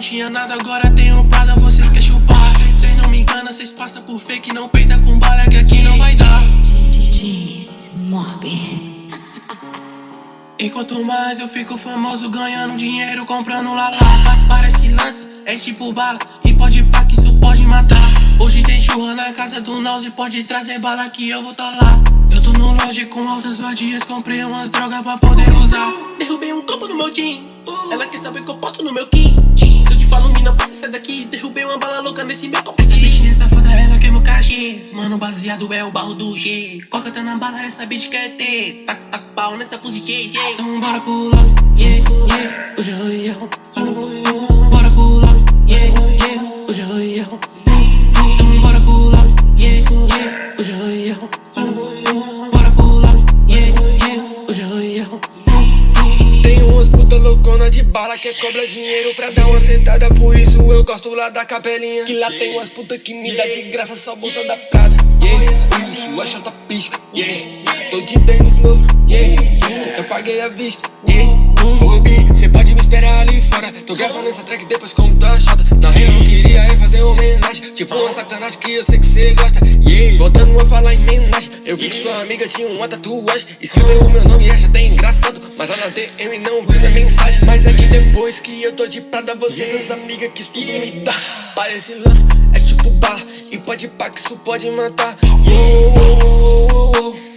não tinha nada, agora tenho prada, vocês querem chupar? Cês não me engana, cês passam por fake, não peita com bala que aqui não vai dar. Mob. E quanto mais eu fico famoso, ganhando dinheiro, comprando lá lá. Parece lança, é tipo bala, e pode pá que isso pode matar. Hoje tem churra na casa do Naus e pode trazer bala que eu vou tá lá Eu tô no loja com altas vadias, comprei umas drogas pra poder usar Derrubei um copo no meu jeans, ela quer saber que eu boto no meu kim Se eu te falo mina, você sai daqui, derrubei uma bala louca nesse meu copo. Essa bichinha safada, ela quer meu cachê. Mano, baseado é o barro do G. Coca tá na bala, essa bitch quer ter. Tac, tac, pau nessa pussy, yeah, Então bora pular, yeah, yeah Hoje eu ia, bora pular, yeah, yeah Hoje eu ia, de bala que cobra dinheiro pra dar uma sentada Por isso eu gosto lá da capelinha Que lá tem umas puta que me dá de graça só bolsa da Prada. Yeah, uh, sua chata pisca. Yeah, tô de tênis novo. Yeah, eu paguei a vista. Yeah, Rubi, cê pode me esperar ali fora. Tô gravando essa track depois como tá chata Na real eu queria é fazer uma homenagem. Tipo uma sacanagem que eu sei que cê gosta. Yeah, voltando a falar em homenagem Eu vi que sua amiga tinha uma tatuagem. Escreveu o meu nome e acha engraçado Mas lá na DM não vi minha mensagem Mas é que depois que eu tô de prada Vocês, as amigas, que tudo me dá Parece lança, é tipo bala E pode pá que isso pode matar Yeah, oh, oh, oh.